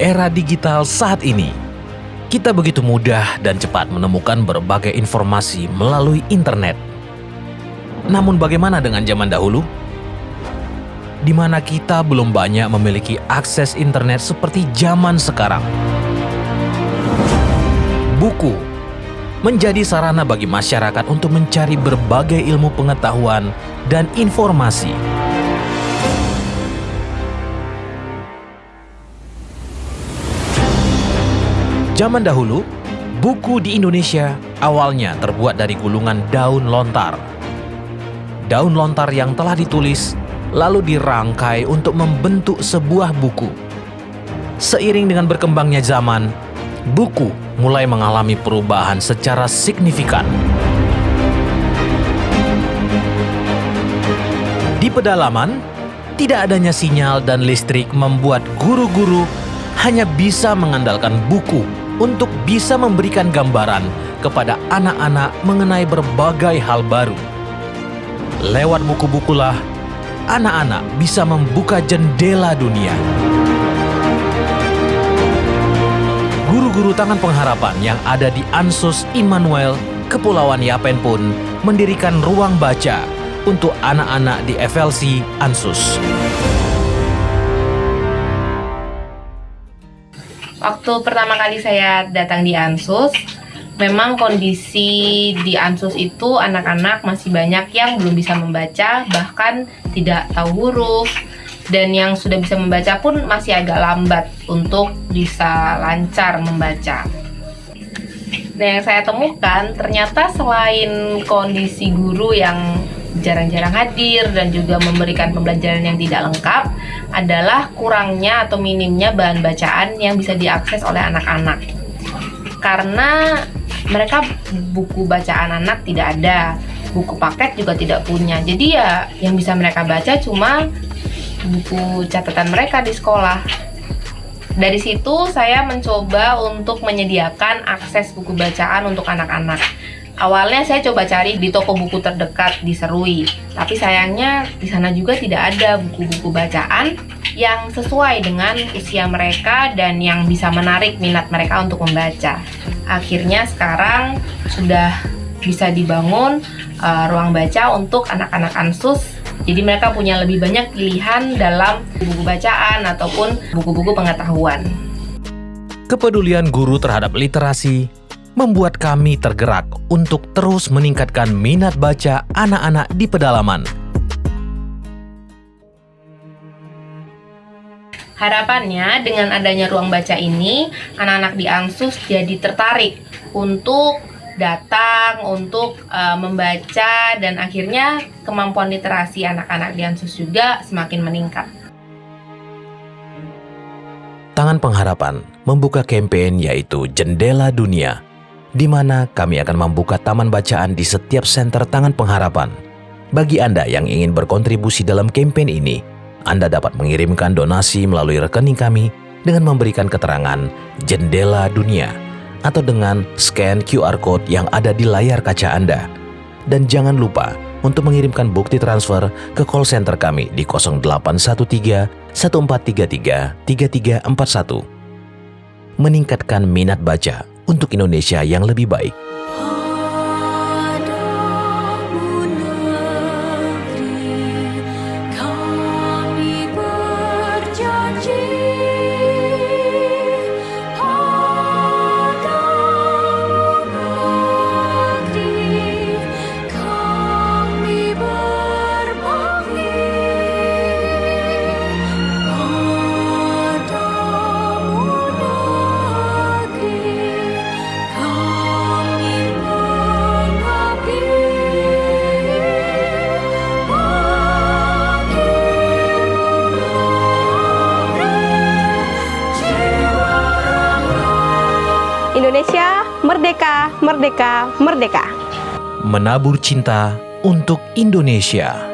Era digital saat ini, kita begitu mudah dan cepat menemukan berbagai informasi melalui internet. Namun bagaimana dengan zaman dahulu? Di mana kita belum banyak memiliki akses internet seperti zaman sekarang. Buku menjadi sarana bagi masyarakat untuk mencari berbagai ilmu pengetahuan dan informasi. Zaman dahulu, buku di Indonesia awalnya terbuat dari gulungan daun lontar. Daun lontar yang telah ditulis lalu dirangkai untuk membentuk sebuah buku. Seiring dengan berkembangnya zaman, buku mulai mengalami perubahan secara signifikan. Di pedalaman, tidak adanya sinyal dan listrik membuat guru-guru hanya bisa mengandalkan buku untuk bisa memberikan gambaran kepada anak-anak mengenai berbagai hal baru. Lewat buku-bukulah, anak-anak bisa membuka jendela dunia. Guru-guru tangan pengharapan yang ada di Ansus Immanuel, Kepulauan Yapen pun mendirikan ruang baca untuk anak-anak di FLC Ansus. Waktu pertama kali saya datang di Ansus, memang kondisi di Ansus itu anak-anak masih banyak yang belum bisa membaca, bahkan tidak tahu huruf, dan yang sudah bisa membaca pun masih agak lambat untuk bisa lancar membaca. Dan yang saya temukan, ternyata selain kondisi guru yang jarang-jarang hadir dan juga memberikan pembelajaran yang tidak lengkap adalah kurangnya atau minimnya bahan bacaan yang bisa diakses oleh anak-anak. Karena mereka buku bacaan anak tidak ada, buku paket juga tidak punya. Jadi ya yang bisa mereka baca cuma buku catatan mereka di sekolah. Dari situ saya mencoba untuk menyediakan akses buku bacaan untuk anak-anak Awalnya saya coba cari di toko buku terdekat di Serui, tapi sayangnya di sana juga tidak ada buku-buku bacaan yang sesuai dengan usia mereka dan yang bisa menarik minat mereka untuk membaca. Akhirnya sekarang sudah bisa dibangun uh, ruang baca untuk anak-anak ansus jadi mereka punya lebih banyak pilihan dalam buku bacaan ataupun buku-buku pengetahuan. Kepedulian guru terhadap literasi membuat kami tergerak untuk terus meningkatkan minat baca anak-anak di pedalaman. Harapannya dengan adanya ruang baca ini, anak-anak di Ansus jadi tertarik untuk datang, untuk uh, membaca, dan akhirnya kemampuan literasi anak-anak di Ansus juga semakin meningkat. Tangan Pengharapan membuka kampanye yaitu Jendela Dunia di mana kami akan membuka taman bacaan di setiap senter Tangan Pengharapan. Bagi Anda yang ingin berkontribusi dalam kampanye ini, Anda dapat mengirimkan donasi melalui rekening kami dengan memberikan keterangan Jendela Dunia atau dengan scan QR Code yang ada di layar kaca Anda. Dan jangan lupa untuk mengirimkan bukti transfer ke call center kami di 0813 1433 3341. Meningkatkan minat baca untuk Indonesia yang lebih baik. Indonesia merdeka, merdeka, merdeka. Menabur cinta untuk Indonesia.